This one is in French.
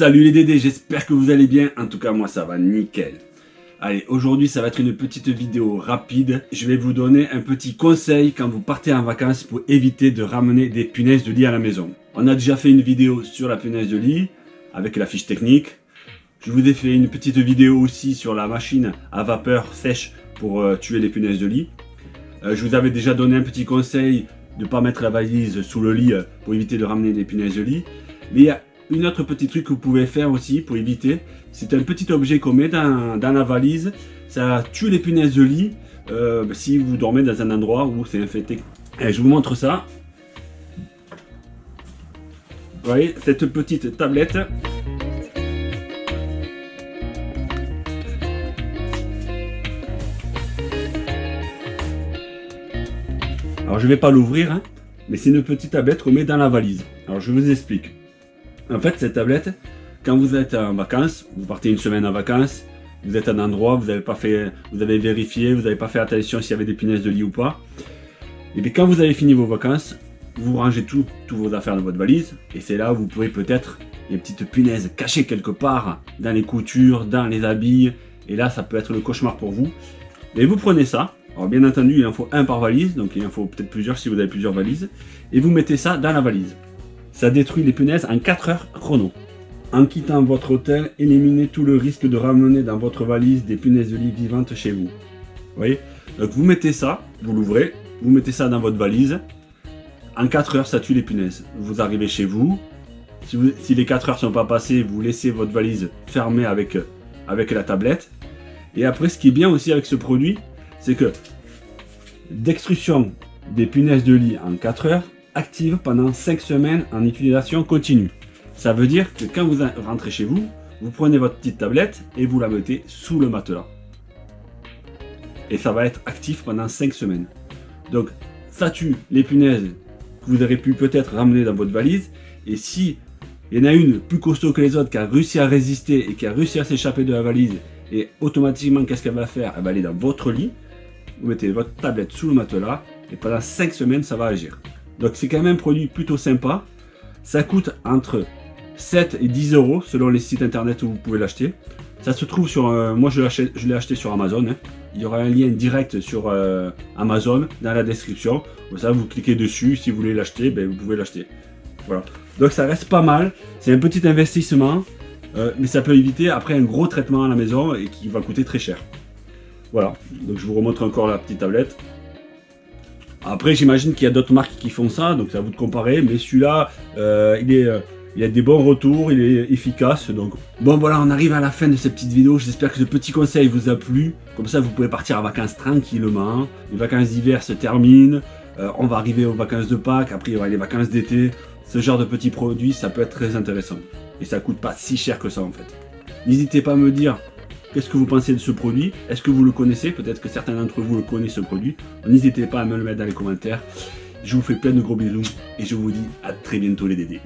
Salut les Dédés, j'espère que vous allez bien. En tout cas, moi ça va nickel. Allez, aujourd'hui ça va être une petite vidéo rapide. Je vais vous donner un petit conseil quand vous partez en vacances pour éviter de ramener des punaises de lit à la maison. On a déjà fait une vidéo sur la punaise de lit avec la fiche technique. Je vous ai fait une petite vidéo aussi sur la machine à vapeur sèche pour euh, tuer les punaises de lit. Euh, je vous avais déjà donné un petit conseil de ne pas mettre la valise sous le lit euh, pour éviter de ramener des punaises de lit. Mais il y a une autre petit truc que vous pouvez faire aussi pour éviter, c'est un petit objet qu'on met dans, la valise. Ça tue les punaises de lit euh, si vous dormez dans un endroit où c'est infecté. Je vous montre ça. Vous voyez, cette petite tablette. Alors je ne vais pas l'ouvrir, hein, mais c'est une petite tablette qu'on met dans la valise. Alors je vous explique. En fait, cette tablette, quand vous êtes en vacances, vous partez une semaine en vacances, vous êtes à un endroit, vous avez pas fait, vous avez vérifié, vous n'avez pas fait attention s'il y avait des punaises de lit ou pas. Et bien quand vous avez fini vos vacances, vous rangez tout, toutes vos affaires dans votre valise, et c'est là où vous pourrez peut-être des petites punaises cachées quelque part, dans les coutures, dans les habits, et là ça peut être le cauchemar pour vous. Et vous prenez ça, alors bien entendu il en faut un par valise, donc il en faut peut-être plusieurs si vous avez plusieurs valises, et vous mettez ça dans la valise. Ça détruit les punaises en 4 heures chrono. En quittant votre hôtel, éliminez tout le risque de ramener dans votre valise des punaises de lit vivantes chez vous. Vous voyez? Donc vous mettez ça, vous l'ouvrez, vous mettez ça dans votre valise. En 4 heures, ça tue les punaises. Vous arrivez chez vous. Si, les 4 heures ne sont pas passées, vous laissez votre valise fermée avec, avec la tablette. Et après, ce qui est bien aussi avec ce produit, c'est que destruction des punaises de lit en 4 heures, active pendant 5 semaines en utilisation continue. Ça veut dire que quand vous rentrez chez vous, vous prenez votre petite tablette et vous la mettez sous le matelas. Et ça va être actif pendant 5 semaines. Donc ça tue les punaises que vous aurez pu peut-être ramener dans votre valise? Et si il y en a une plus costaud que les autres qui a réussi à résister et qui a réussi à s'échapper de la valise, et automatiquement qu'est-ce qu'elle va faire? Elle va aller dans votre lit, vous mettez votre tablette sous le matelas, et pendant 5 semaines ça va agir. Donc c'est quand même un produit plutôt sympa. Ça coûte entre 7 et 10 euros selon les sites internet où vous pouvez l'acheter. Ça se trouve sur... Euh, moi je l'ai acheté sur Amazon. Hein. Il y aura un lien direct sur euh, Amazon dans la description. Comme ça vous cliquez dessus. Si vous voulez l'acheter, ben, vous pouvez l'acheter. Voilà. Donc ça reste pas mal. C'est un petit investissement. Euh, mais ça peut éviter après un gros traitement à la maison et qui va coûter très cher. Voilà. Donc je vous remontre encore la petite tablette. Après, j'imagine qu'il y a d'autres marques qui font ça, donc c'est à vous de comparer. Mais celui-là, euh. Euh, il a des bons retours, il est efficace. Donc Bon voilà, on arrive à la fin de cette petite vidéo. J'espère que ce petit conseil vous a plu. Comme ça, vous pouvez partir en vacances tranquillement. Les vacances d'hiver se terminent. Euh, on va arriver aux vacances de Pâques. Après, il y aura les vacances d'été. Ce genre de petits produits, ça peut être très intéressant. Et ça coûte pas si cher que ça en fait. N'hésitez pas à me dire Qu'est-ce que vous pensez de ce produit? Est-ce que vous le connaissez? Peut-être que certains d'entre vous le connaissent ce produit. N'hésitez pas à me le mettre dans les commentaires. Je vous fais plein de gros bisous et je vous dis à très bientôt les dédés.